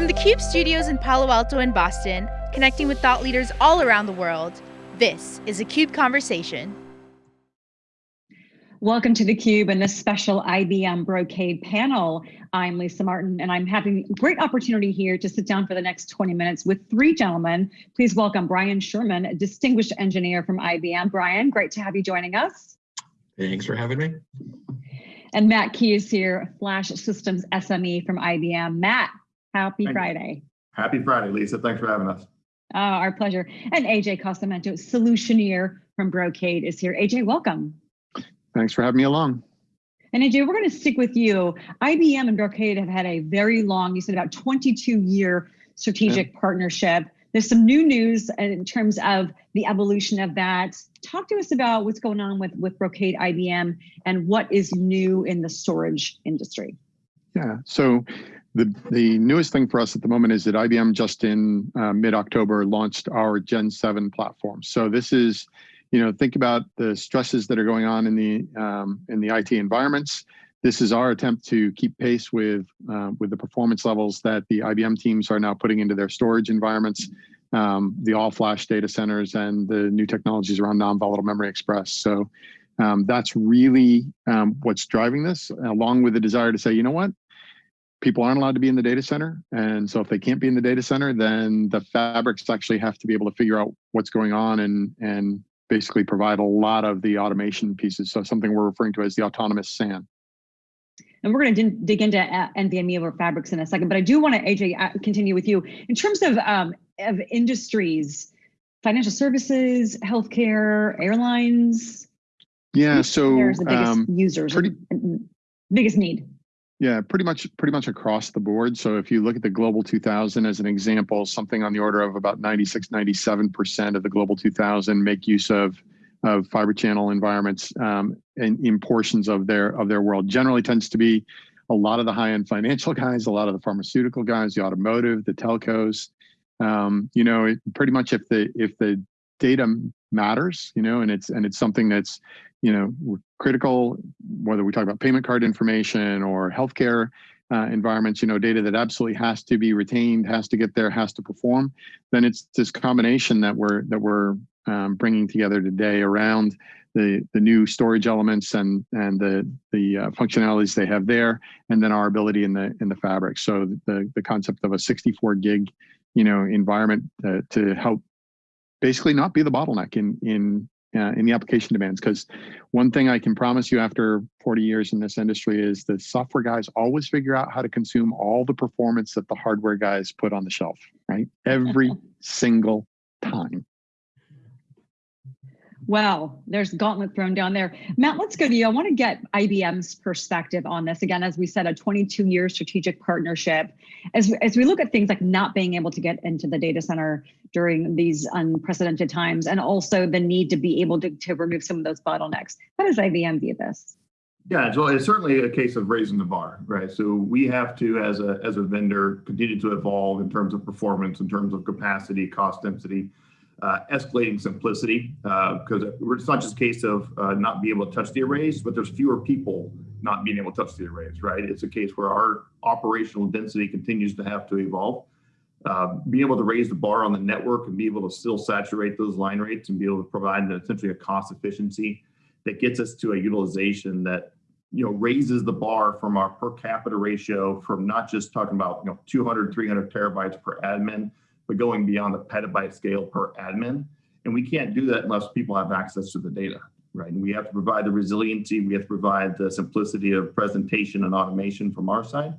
From the CUBE studios in Palo Alto and Boston, connecting with thought leaders all around the world, this is a CUBE Conversation. Welcome to the Cube and this special IBM Brocade panel. I'm Lisa Martin and I'm having a great opportunity here to sit down for the next 20 minutes with three gentlemen. Please welcome Brian Sherman, a distinguished engineer from IBM. Brian, great to have you joining us. Thanks for having me. And Matt Key is here, Flash Systems SME from IBM. Matt, Happy Thank Friday. You. Happy Friday, Lisa. Thanks for having us. Oh, our pleasure. And AJ Casamento, Solutioneer from Brocade is here. AJ, welcome. Thanks for having me along. And AJ, we're going to stick with you. IBM and Brocade have had a very long, you said about 22 year strategic yeah. partnership. There's some new news in terms of the evolution of that. Talk to us about what's going on with, with Brocade IBM and what is new in the storage industry. Yeah, so the, the newest thing for us at the moment is that IBM just in uh, mid-October launched our Gen 7 platform. So this is, you know, think about the stresses that are going on in the um, in the IT environments. This is our attempt to keep pace with uh, with the performance levels that the IBM teams are now putting into their storage environments, um, the all-flash data centers, and the new technologies around non-volatile memory express. So um, that's really um, what's driving this, along with the desire to say, you know what, people aren't allowed to be in the data center. And so if they can't be in the data center, then the fabrics actually have to be able to figure out what's going on and, and basically provide a lot of the automation pieces. So something we're referring to as the autonomous SAN. And we're going to dig into uh, NVMe over fabrics in a second, but I do want to, AJ, uh, continue with you. In terms of, um, of industries, financial services, healthcare, airlines. Yeah, so there's the biggest um, users, pretty, biggest need. Yeah, pretty much pretty much across the board. So if you look at the Global 2000 as an example, something on the order of about 96, 97% of the Global 2000 make use of of fiber channel environments um, in, in portions of their of their world. Generally tends to be a lot of the high-end financial guys, a lot of the pharmaceutical guys, the automotive, the telcos. Um, you know, it, pretty much if the if the data matters, you know, and it's and it's something that's you know, critical, whether we talk about payment card information or healthcare uh, environments, you know, data that absolutely has to be retained, has to get there, has to perform, then it's this combination that we're that we're um, bringing together today around the the new storage elements and and the the uh, functionalities they have there, and then our ability in the in the fabric. So the the concept of a 64 gig, you know, environment uh, to help basically not be the bottleneck in in uh, in the application demands. Because one thing I can promise you after 40 years in this industry is the software guys always figure out how to consume all the performance that the hardware guys put on the shelf, right? Every single time. Well, there's gauntlet thrown down there. Matt, let's go to you. I want to get IBM's perspective on this. Again, as we said, a 22 year strategic partnership. As, as we look at things like not being able to get into the data center during these unprecedented times, and also the need to be able to, to remove some of those bottlenecks. How does IBM view this? Yeah, so it's certainly a case of raising the bar, right? So we have to, as a, as a vendor, continue to evolve in terms of performance, in terms of capacity, cost density, uh, escalating simplicity because uh, it's not just a case of uh, not being able to touch the arrays, but there's fewer people not being able to touch the arrays, right? It's a case where our operational density continues to have to evolve. Uh, being able to raise the bar on the network and be able to still saturate those line rates and be able to provide essentially a cost efficiency that gets us to a utilization that you know raises the bar from our per capita ratio from not just talking about you know 200 300 terabytes per admin but going beyond the petabyte scale per admin. And we can't do that unless people have access to the data, right? And we have to provide the resiliency, we have to provide the simplicity of presentation and automation from our side.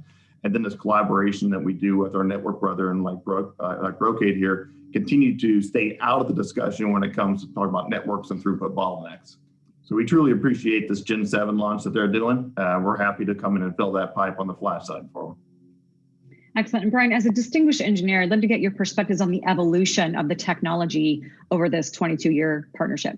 And then this collaboration that we do with our network brethren like, Bro uh, like Brocade here, continue to stay out of the discussion when it comes to talking about networks and throughput bottlenecks. So we truly appreciate this Gen 7 launch that they're doing. Uh, we're happy to come in and fill that pipe on the flash side for them. Excellent. And Brian, as a distinguished engineer, I'd love to get your perspectives on the evolution of the technology over this 22 year partnership.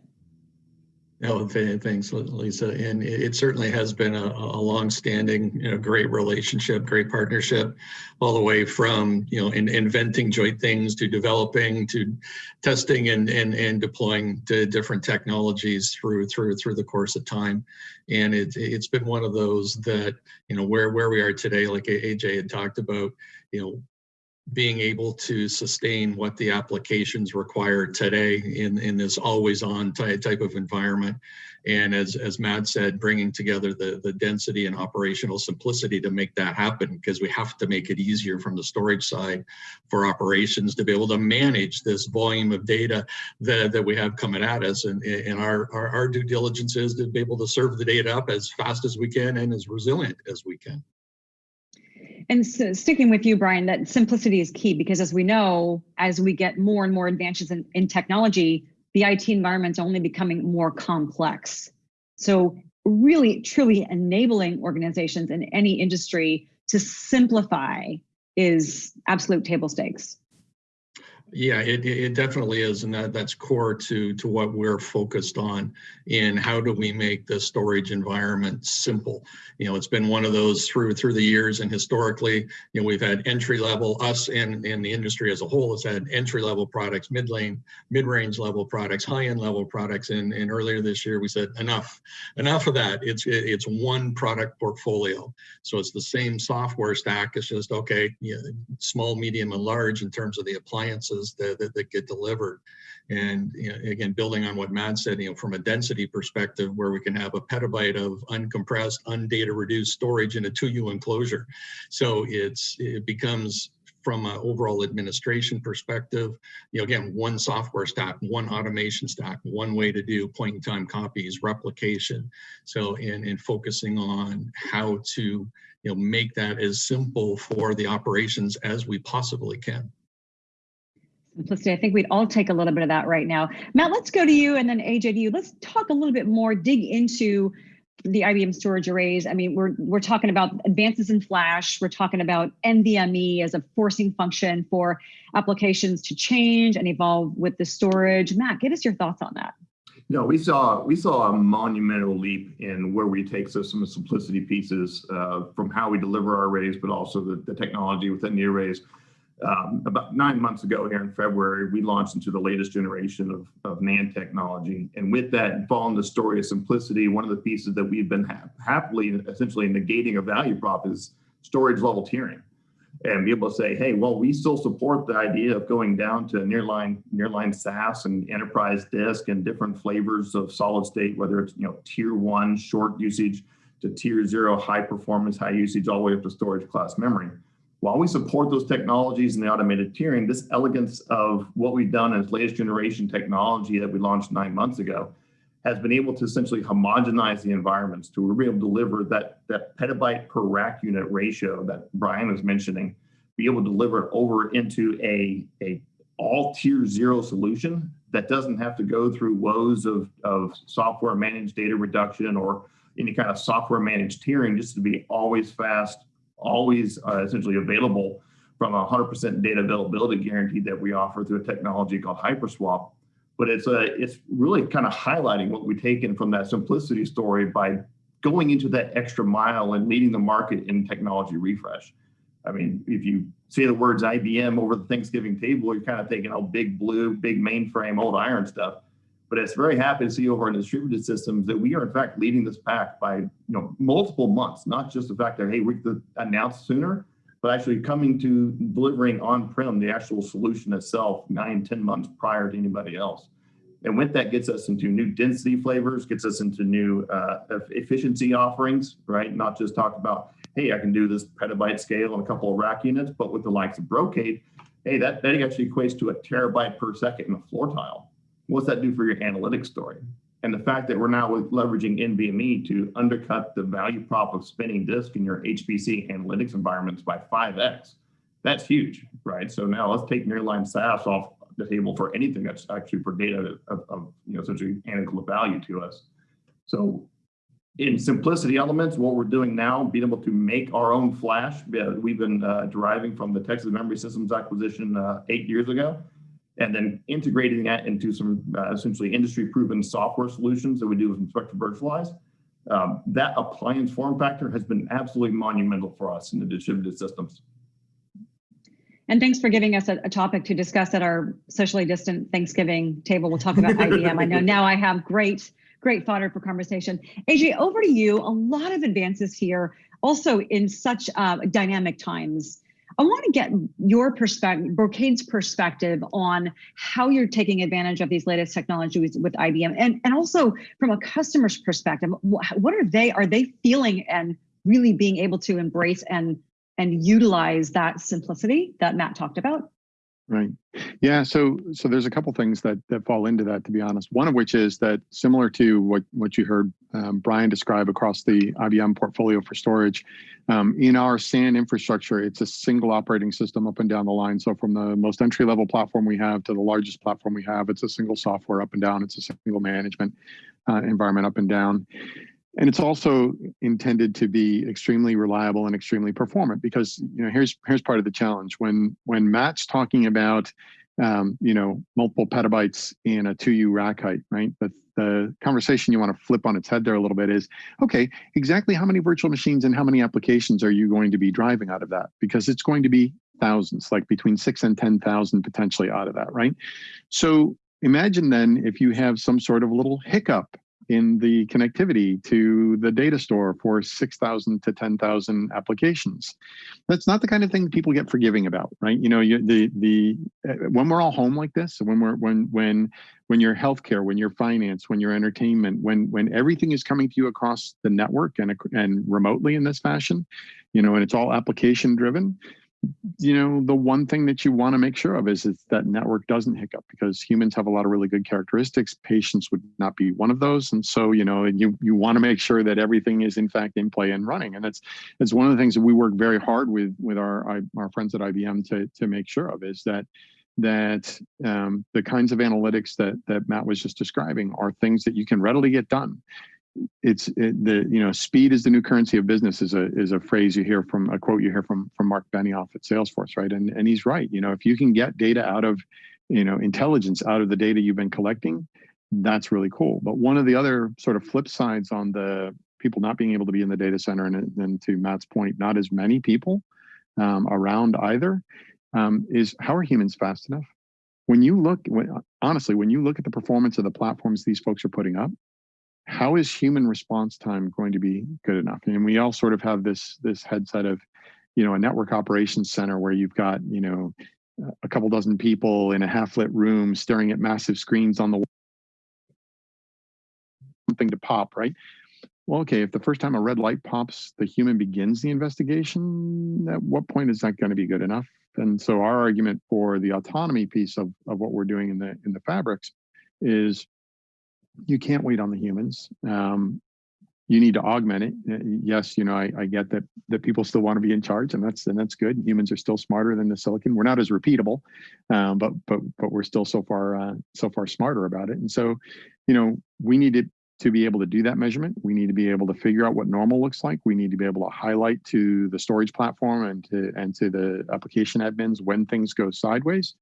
No, thanks, Lisa. And it certainly has been a, a long-standing, you know, great relationship, great partnership, all the way from you know in, inventing joint things to developing to testing and and and deploying to different technologies through through through the course of time. And it it's been one of those that you know where where we are today, like AJ had talked about, you know, being able to sustain what the applications require today in, in this always on type, of environment. And as, as Matt said, bringing together the, the density and operational simplicity to make that happen because we have to make it easier from the storage side for operations to be able to manage this volume of data that, that we have coming at us. And, and our, our, our due diligence is to be able to serve the data up as fast as we can and as resilient as we can. And so sticking with you, Brian, that simplicity is key because as we know, as we get more and more advances in, in technology, the IT environment's only becoming more complex. So really, truly enabling organizations in any industry to simplify is absolute table stakes. Yeah, it, it definitely is, and that, that's core to to what we're focused on. In how do we make the storage environment simple? You know, it's been one of those through through the years, and historically, you know, we've had entry level. Us and and the industry as a whole has had entry level products, mid lane, mid range level products, high end level products, and and earlier this year we said enough, enough of that. It's it's one product portfolio, so it's the same software stack. It's just okay, you know, small, medium, and large in terms of the appliances that, that, that get delivered. And you know, again, building on what Matt said, you know, from a density perspective, where we can have a petabyte of uncompressed, undata reduced storage in a 2U enclosure. So it's it becomes from an overall administration perspective, you know, again, one software stack, one automation stack, one way to do point in time copies, replication. So in, in focusing on how to, you know, make that as simple for the operations as we possibly can simplicity. I think we'd all take a little bit of that right now. Matt, let's go to you and then AJ to you. Let's talk a little bit more, dig into the IBM storage arrays. I mean, we're we're talking about advances in flash. We're talking about NVMe as a forcing function for applications to change and evolve with the storage. Matt, give us your thoughts on that. No, we saw we saw a monumental leap in where we take system simplicity pieces uh, from how we deliver our arrays, but also the, the technology within the arrays um, about nine months ago here in February, we launched into the latest generation of, of NAND technology. And with that, following the story of simplicity, one of the pieces that we've been ha happily essentially negating a value prop is storage level tiering. And be able to say, hey, well, we still support the idea of going down to nearline, nearline SAS and enterprise disk and different flavors of solid state, whether it's you know tier one short usage to tier zero high performance, high usage, all the way up to storage class memory while we support those technologies and the automated tiering, this elegance of what we've done as latest generation technology that we launched nine months ago has been able to essentially homogenize the environments to be able to deliver that, that petabyte per rack unit ratio that Brian was mentioning, be able to deliver it over into a, a all tier zero solution that doesn't have to go through woes of, of software managed data reduction or any kind of software managed tiering just to be always fast, always uh, essentially available from a 100% data availability guarantee that we offer through a technology called Hyperswap. But it's a, it's really kind of highlighting what we've taken from that simplicity story by going into that extra mile and leading the market in technology refresh. I mean, if you say the words IBM over the Thanksgiving table, you're kind of thinking, oh, big blue, big mainframe, old iron stuff. But it's very happy to see over in distributed systems that we are in fact leading this pack by you know multiple months, not just the fact that hey we could announce sooner, but actually coming to delivering on-prem the actual solution itself nine, ten months prior to anybody else. And with that gets us into new density flavors, gets us into new uh, efficiency offerings, right? Not just talk about, hey, I can do this petabyte scale on a couple of rack units, but with the likes of Brocade, hey, that, that actually equates to a terabyte per second in a floor tile what's that do for your analytics story? And the fact that we're now leveraging NVMe to undercut the value prop of spinning disk in your HPC analytics environments by 5x, that's huge, right? So now let's take nearline SAS off the table for anything that's actually for data of, of you know, such essentially analytical value to us. So in simplicity elements, what we're doing now, being able to make our own flash, we've been uh, deriving from the Texas Memory Systems acquisition uh, eight years ago and then integrating that into some uh, essentially industry proven software solutions that we do with Spectrum Virtualize. Um, that appliance form factor has been absolutely monumental for us in the distributed systems. And thanks for giving us a, a, topic to discuss at our socially distant Thanksgiving table. We'll talk about IBM. I know now I have great, great fodder for conversation. AJ, over to you. A lot of advances here, also in such uh, dynamic times. I want to get your perspective, Brocade's perspective on how you're taking advantage of these latest technologies with IBM, and and also from a customer's perspective, what are they are they feeling and really being able to embrace and and utilize that simplicity that Matt talked about? Right. Yeah. So so there's a couple things that that fall into that, to be honest. One of which is that similar to what what you heard um, Brian describe across the IBM portfolio for storage, um, in our SAN infrastructure, it's a single operating system up and down the line. So from the most entry level platform we have to the largest platform we have, it's a single software up and down. It's a single management uh, environment up and down. And it's also intended to be extremely reliable and extremely performant because you know here's here's part of the challenge when when Matt's talking about um, you know multiple petabytes in a 2U rack height, right? But the conversation you want to flip on its head there a little bit is okay, exactly how many virtual machines and how many applications are you going to be driving out of that? Because it's going to be thousands, like between six and 10,000 potentially out of that, right? So imagine then if you have some sort of little hiccup in the connectivity to the data store for 6,000 to 10,000 applications. That's not the kind of thing people get forgiving about, right? You know, you, the the uh, when we're all home like this, when we're when when when you're healthcare, when you're finance, when you're entertainment, when when everything is coming to you across the network and and remotely in this fashion, you know, and it's all application driven, you know, the one thing that you want to make sure of is, is that network doesn't hiccup because humans have a lot of really good characteristics. Patience would not be one of those. And so, you know, you, you want to make sure that everything is in fact in play and running. And that's, that's one of the things that we work very hard with, with our, our friends at IBM to, to make sure of is that that um, the kinds of analytics that that Matt was just describing are things that you can readily get done it's it, the you know speed is the new currency of business is a is a phrase you hear from a quote you hear from from Mark Benioff at Salesforce, right? And and he's right. You know, if you can get data out of you know intelligence out of the data you've been collecting, that's really cool. But one of the other sort of flip sides on the people not being able to be in the data center, and then to Matt's point, not as many people um, around either, um, is how are humans fast enough? When you look, when, honestly, when you look at the performance of the platforms these folks are putting up, how is human response time going to be good enough? And we all sort of have this this headset of, you know, a network operations center where you've got, you know, a couple dozen people in a half lit room staring at massive screens on the wall, something to pop, right? Well, okay, if the first time a red light pops, the human begins the investigation, at what point is that going to be good enough? And so our argument for the autonomy piece of, of what we're doing in the in the fabrics is you can't wait on the humans. Um, you need to augment it. Uh, yes, you know, I, I, get that that people still want to be in charge, and that's and that's good. Humans are still smarter than the silicon. We're not as repeatable, um, but but but we're still so far uh, so far smarter about it. And so, you know, we need to to be able to do that measurement. We need to be able to figure out what normal looks like. We need to be able to highlight to the storage platform and to and to the application admins when things go sideways,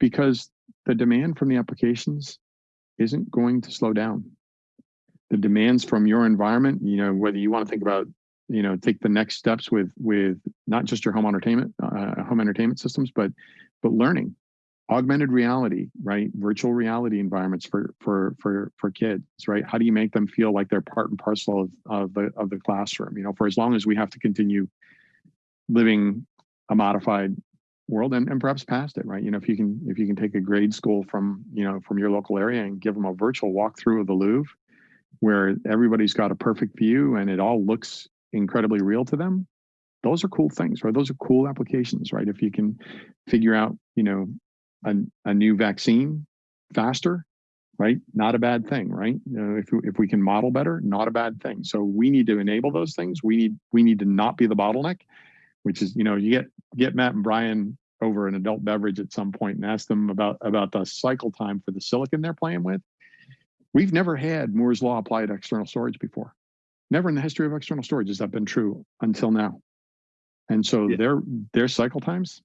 because the demand from the applications isn't going to slow down. The demands from your environment, you know, whether you want to think about, you know, take the next steps with with not just your home entertainment uh, home entertainment systems, but but learning, augmented reality, right? Virtual reality environments for for for for kids, right? How do you make them feel like they're part and parcel of, of the of the classroom? You know, for as long as we have to continue living a modified world and, and perhaps past it right? You know if you can if you can take a grade school from you know from your local area and give them a virtual walkthrough of the louvre where everybody's got a perfect view and it all looks incredibly real to them those are cool things right? Those are cool applications right? If you can figure out you know a, a new vaccine faster right? Not a bad thing right? You know, if, if we can model better not a bad thing. So we need to enable those things. We need we need to not be the bottleneck which is you know you get get Matt and Brian over an adult beverage at some point and ask them about about the cycle time for the silicon they're playing with. We've never had Moore's law applied to external storage before. Never in the history of external storage has that been true until now. And so yeah. their their cycle times,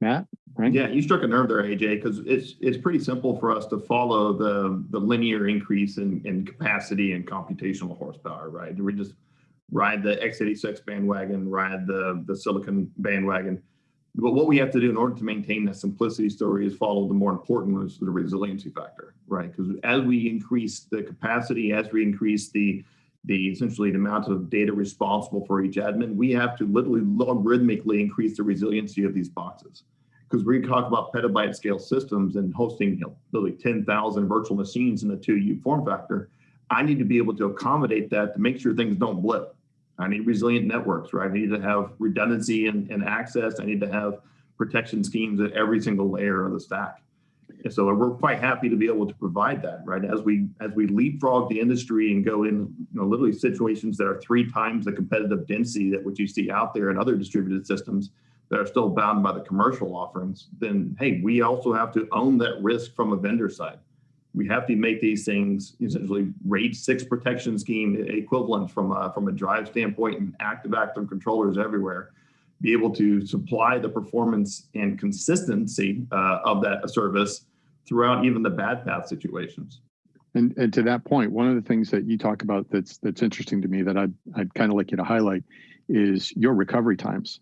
Matt, right? Yeah, you struck a nerve there, AJ, because it's it's pretty simple for us to follow the the linear increase in, in capacity and computational horsepower, right? We just ride the x86 bandwagon, ride the, the silicon bandwagon. But what we have to do in order to maintain that simplicity story is follow the more important ones, the resiliency factor, right? Because as we increase the capacity, as we increase the the essentially the amount of data responsible for each admin, we have to literally logarithmically increase the resiliency of these boxes. Because we talk about petabyte scale systems and hosting you know, literally 10,000 virtual machines in a 2U form factor, I need to be able to accommodate that to make sure things don't blip. I need resilient networks, right? I need to have redundancy and, and access. I need to have protection schemes at every single layer of the stack. And so we're quite happy to be able to provide that, right? As we as we leapfrog the industry and go in, you know, literally situations that are three times the competitive density that what you see out there in other distributed systems that are still bound by the commercial offerings, then hey, we also have to own that risk from a vendor side. We have to make these things essentially RAID six protection scheme equivalent from a, from a drive standpoint and active active controllers everywhere be able to supply the performance and consistency uh, of that service throughout even the bad path situations. And, and to that point, one of the things that you talk about that's that's interesting to me that I'd I'd kind of like you to highlight is your recovery times,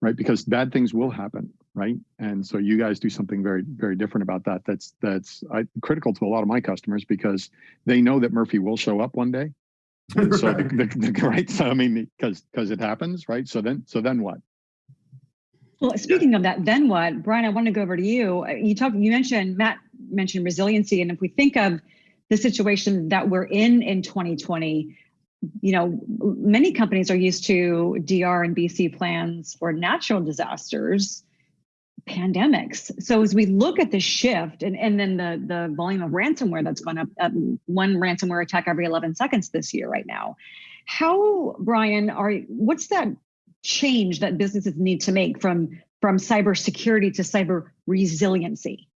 right? Because bad things will happen, right? And so you guys do something very very different about that. That's that's I, critical to a lot of my customers because they know that Murphy will show up one day. And so the, the, the, right, so I mean, because because it happens, right? So then so then what? Well, speaking of that, then what, Brian? I want to go over to you. Uh, you talked. You mentioned Matt mentioned resiliency, and if we think of the situation that we're in in 2020, you know, many companies are used to DR and BC plans for natural disasters, pandemics. So as we look at the shift and, and then the, the volume of ransomware that's gone up, one ransomware attack every 11 seconds this year right now, how, Brian, are what's that change that businesses need to make from from cybersecurity to cyber resiliency?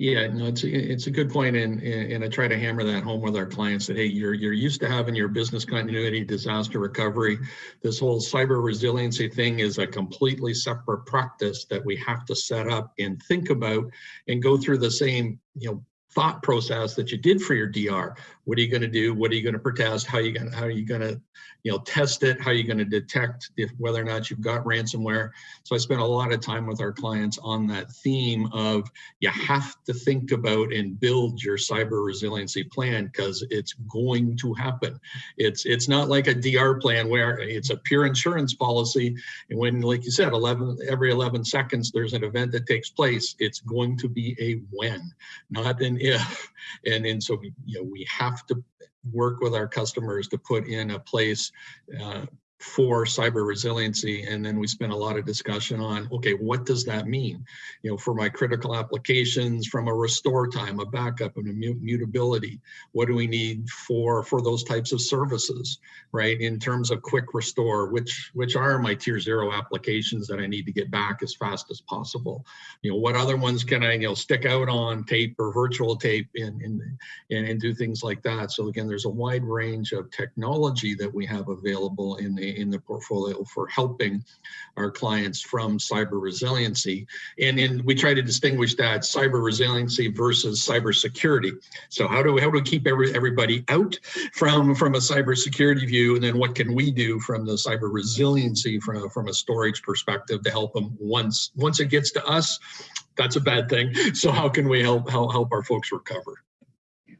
Yeah, no, it's a, it's a good point, and and I try to hammer that home with our clients that hey, you're you're used to having your business continuity, disaster recovery. This whole cyber resiliency thing is a completely separate practice that we have to set up and think about, and go through the same you know thought process that you did for your DR. What are you going to do? What are you going to protest? How are you going to, how are you going to, you know, test it? How are you going to detect if whether or not you've got ransomware? So I spent a lot of time with our clients on that theme of you have to think about and build your cyber resiliency plan because it's going to happen. It's it's not like a DR plan where it's a pure insurance policy. And when, like you said, 11 every 11 seconds there's an event that takes place, it's going to be a when, not an if. And, and so, you know, we have to work with our customers to put in a place uh, for cyber resiliency and then we spent a lot of discussion on okay what does that mean? You know for my critical applications from a restore time a backup and immutability what do we need for for those types of services right? In terms of quick restore which which are my tier zero applications that i need to get back as fast as possible. You know what other ones can i you know stick out on tape or virtual tape and and and, and do things like that? So again there's a wide range of technology that we have available in the in the portfolio for helping our clients from cyber resiliency. And, and we try to distinguish that cyber resiliency versus cyber security. So how do we, how do we keep every, everybody out from, from a cyber security view? And then what can we do from the cyber resiliency from, from a storage perspective to help them once, once it gets to us, that's a bad thing. So how can we help, help, help our folks recover?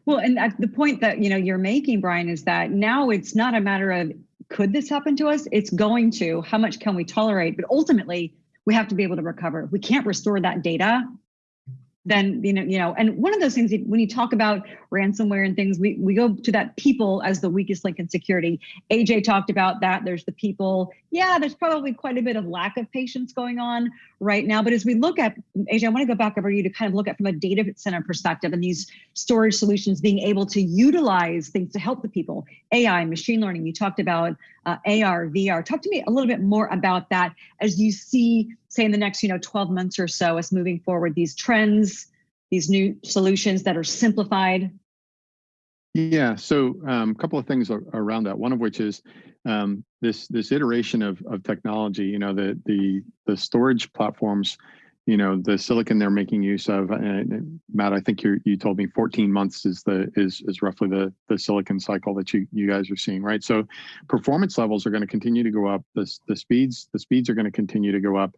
Well, and uh, the point that you know you're making, Brian, is that now it's not a matter of could this happen to us? It's going to. How much can we tolerate? But ultimately, we have to be able to recover. We can't restore that data, then you know you know and one of those things when you talk about ransomware and things we we go to that people as the weakest link in security. Aj talked about that. There's the people. Yeah there's probably quite a bit of lack of patience going on right now. But as we look at aj i want to go back over you to kind of look at from a data center perspective and these storage solutions being able to utilize things to help the people. Ai machine learning you talked about uh, ar vr talk to me a little bit more about that as you see say in the next you know 12 months or so as moving forward these trends these new solutions that are simplified. Yeah so a um, couple of things around that. One of which is um, this this iteration of, of technology you know the the the storage platforms you know the silicon they're making use of and matt i think you you told me 14 months is the is is roughly the the silicon cycle that you you guys are seeing right? So performance levels are going to continue to go up. The, the speeds the speeds are going to continue to go up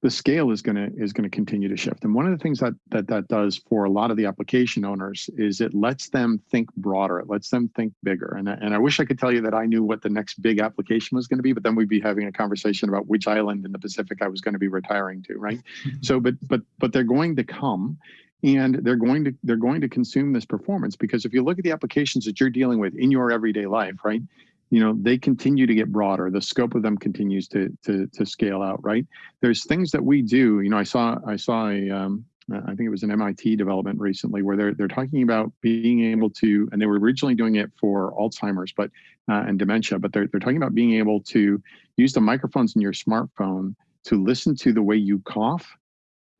the scale is going to is going to continue to shift. And one of the things that that that does for a lot of the application owners is it lets them think broader. It lets them think bigger. And and I wish I could tell you that I knew what the next big application was going to be, but then we'd be having a conversation about which island in the Pacific I was going to be retiring to, right? so, but but but they're going to come, and they're going to they're going to consume this performance because if you look at the applications that you're dealing with in your everyday life, right? You know they continue to get broader. The scope of them continues to to to scale out right? There's things that we do you know i saw i saw a um, I think it was an MIT development recently where they're they're talking about being able to, and they were originally doing it for Alzheimer's, but uh, and dementia, but they're they're talking about being able to use the microphones in your smartphone to listen to the way you cough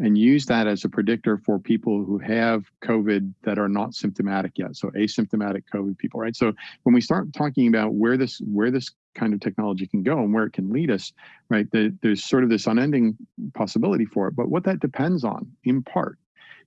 and use that as a predictor for people who have COVID that are not symptomatic yet. So asymptomatic COVID people, right? So when we start talking about where this where this kind of technology can go and where it can lead us, right? The, there's sort of this unending possibility for it. But what that depends on, in part,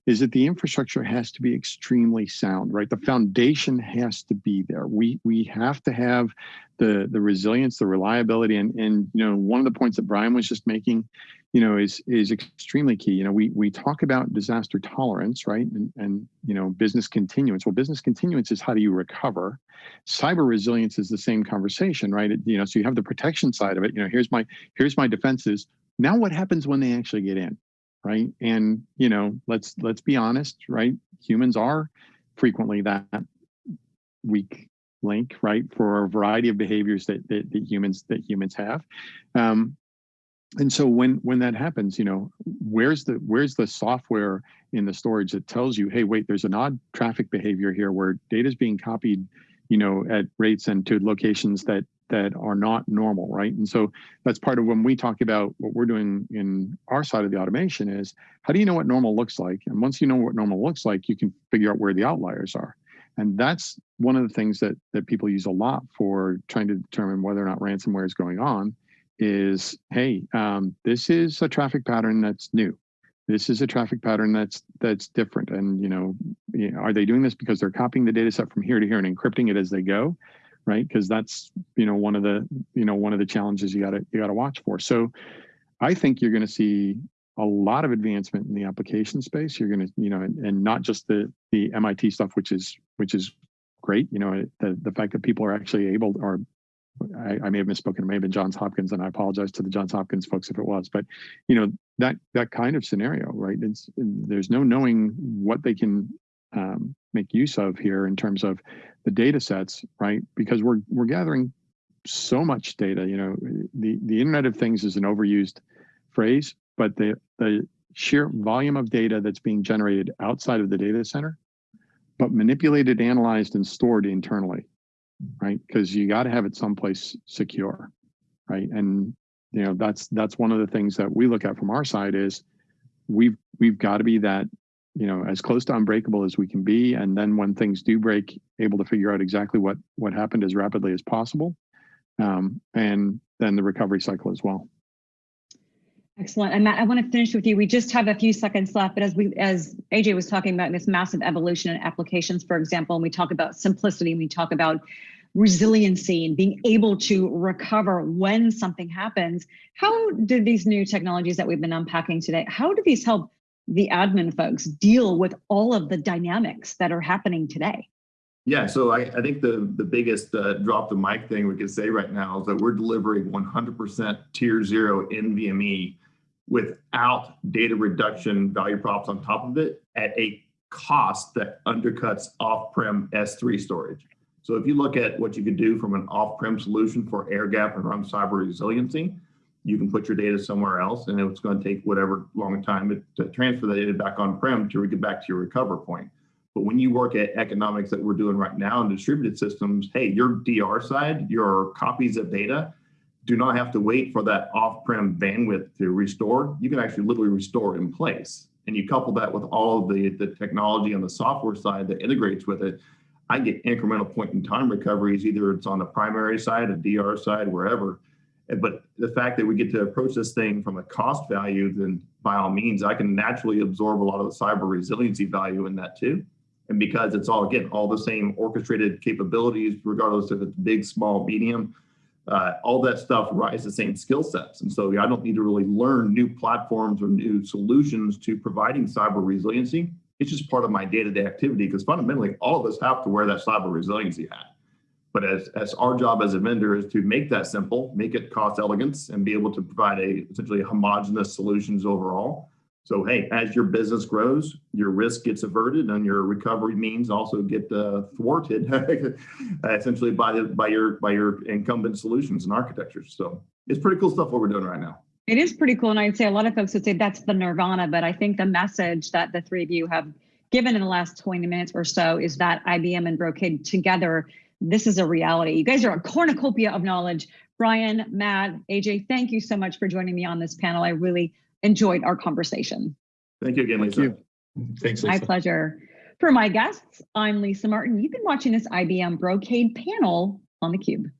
is that the infrastructure has to be extremely sound, right? The foundation has to be there. We we have to have the the resilience, the reliability, and and you know one of the points that Brian was just making, you know, is is extremely key. You know, we we talk about disaster tolerance, right? And and you know, business continuance. Well, business continuance is how do you recover. Cyber resilience is the same conversation, right? It, you know, so you have the protection side of it. You know, here's my here's my defenses. Now, what happens when they actually get in? right? And you know, let's let's be honest, right? Humans are frequently that weak link, right, for a variety of behaviors that that, that humans that humans have. Um, and so when when that happens, you know, where's the where's the software in the storage that tells you, hey, wait, there's an odd traffic behavior here where data is being copied, you know, at rates and to locations that that are not normal, right? And so that's part of when we talk about what we're doing in our side of the automation is how do you know what normal looks like? And once you know what normal looks like, you can figure out where the outliers are. And that's one of the things that that people use a lot for trying to determine whether or not ransomware is going on is, hey, um, this is a traffic pattern that's new. This is a traffic pattern that's that's different. And you know, are they doing this because they're copying the data set from here to here and encrypting it as they go? right? Because that's you know one of the you know one of the challenges you got to you got to watch for. So I think you're going to see a lot of advancement in the application space. You're going to you know and, and not just the the MIT stuff, which is which is great. You know the the fact that people are actually able or I, I, may have misspoken. It may have been Johns Hopkins, and I apologize to the Johns Hopkins folks if it was. But you know that that kind of scenario, right? It's there's no knowing what they can um, make use of here in terms of the data sets, right? Because we're we're gathering so much data. You know, the the Internet of Things is an overused phrase, but the the sheer volume of data that's being generated outside of the data center, but manipulated, analyzed, and stored internally, right? Because you got to have it someplace secure, right? And you know that's that's one of the things that we look at from our side is we've we've got to be that you know as close to unbreakable as we can be and then when things do break able to figure out exactly what what happened as rapidly as possible um, and then the recovery cycle as well excellent and matt i want to finish with you we just have a few seconds left but as we as aj was talking about this massive evolution in applications for example and we talk about simplicity and we talk about resiliency and being able to recover when something happens how do these new technologies that we've been unpacking today how do these help the admin folks deal with all of the dynamics that are happening today? Yeah, so I, I think the, the biggest uh, drop the mic thing we can say right now is that we're delivering 100% tier zero NVMe without data reduction value props on top of it at a cost that undercuts off-prem S3 storage. So if you look at what you could do from an off-prem solution for air gap and run cyber resiliency, you can put your data somewhere else and it's going to take whatever long time to transfer the data back on-prem to get back to your recover point. But when you work at economics that we're doing right now in distributed systems, hey, your DR side, your copies of data do not have to wait for that off-prem bandwidth to restore. You can actually literally restore in place. And you couple that with all of the, the technology on the software side that integrates with it, I get incremental point in time recoveries, either it's on the primary side, a DR side, wherever, but the fact that we get to approach this thing from a cost value, then by all means, I can naturally absorb a lot of the cyber resiliency value in that too. And because it's all, again, all the same orchestrated capabilities, regardless if it's big, small, medium, uh, all that stuff rise the same skill sets. And so I don't need to really learn new platforms or new solutions to providing cyber resiliency. It's just part of my day-to-day activity because fundamentally all of us have to wear that cyber resiliency hat. But as, as our job as a vendor is to make that simple, make it cost elegance and be able to provide a essentially homogenous solutions overall. So, hey, as your business grows, your risk gets averted and your recovery means also get uh, thwarted essentially by the by your by your incumbent solutions and architectures. So it's pretty cool stuff what we're doing right now. It is pretty cool. And I'd say a lot of folks would say that's the nirvana, but I think the message that the three of you have given in the last 20 minutes or so is that IBM and Brocade together, this is a reality. You guys are a cornucopia of knowledge. Brian, Matt, AJ, thank you so much for joining me on this panel. I really enjoyed our conversation. Thank you again, Thank Lisa. you. Thanks, My pleasure. For my guests, I'm Lisa Martin. You've been watching this IBM Brocade panel on theCUBE.